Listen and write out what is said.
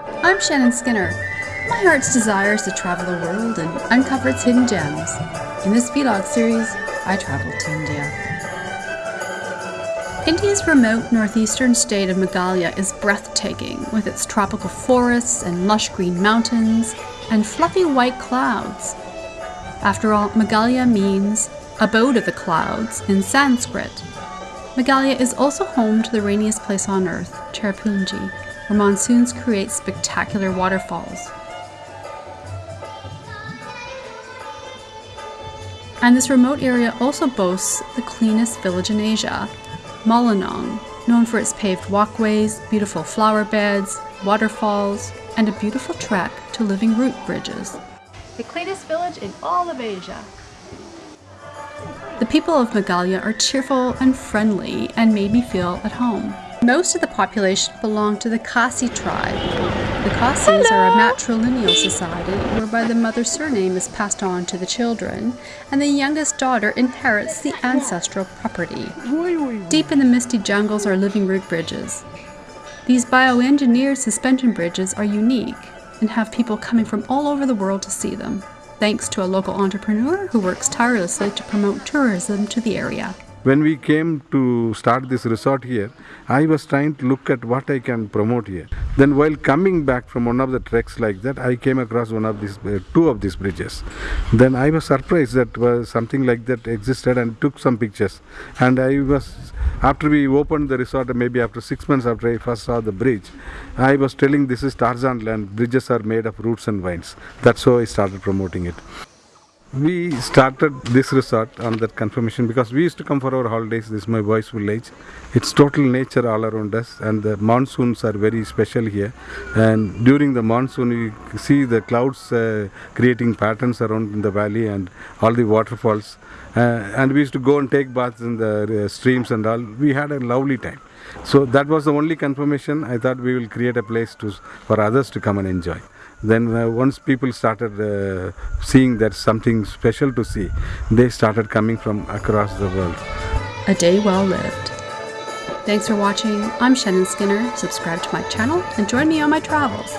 I'm Shannon Skinner. My heart's desire is to travel the world and uncover its hidden gems. In this vlog series, I traveled to India. India's remote northeastern state of Meghalaya is breathtaking with its tropical forests and lush green mountains and fluffy white clouds. After all, Meghalaya means abode of the clouds in Sanskrit. Meghalaya is also home to the rainiest place on earth, Cherrapunji, where monsoons create spectacular waterfalls. And this remote area also boasts the cleanest village in Asia, Mawlynnong, known for its paved walkways, beautiful flower beds, waterfalls, and a beautiful trek to living root bridges. The cleanest village in all of Asia. The people of Meghalaya are cheerful and friendly and made me feel at home. Most of the population belong to the Khasi tribe. The Khasis are a matrilineal society whereby the mother's surname is passed on to the children and the youngest daughter inherits the ancestral property. Deep in the misty jungles are living root bridges. These bioengineered suspension bridges are unique and have people coming from all over the world to see them, thanks to a local entrepreneur who works tirelessly to promote tourism to the area. When we came to start this resort here, I was trying to look at what I can promote here. Then while coming back from one of the treks like that, I came across one of these, uh, two of these bridges. Then I was surprised that was something like that existed and took some pictures. And I was, after we opened the resort, maybe after six months after I first saw the bridge, I was telling this is Tarzan land, bridges are made of roots and vines. That's how I started promoting it. We started this resort on that confirmation because we used to come for our holidays. This is my boy's village. It's total nature all around us, and the monsoons are very special here. And during the monsoon, you see the clouds uh, creating patterns around in the valley and all the waterfalls. Uh, and we used to go and take baths in the uh, streams and all. We had a lovely time. So that was the only confirmation. I thought we will create a place to for others to come and enjoy then uh, once people started uh, seeing there's something special to see they started coming from across the world. A day well lived. Thanks for watching. I'm shannon skinner. Subscribe to my channel and join me on my travels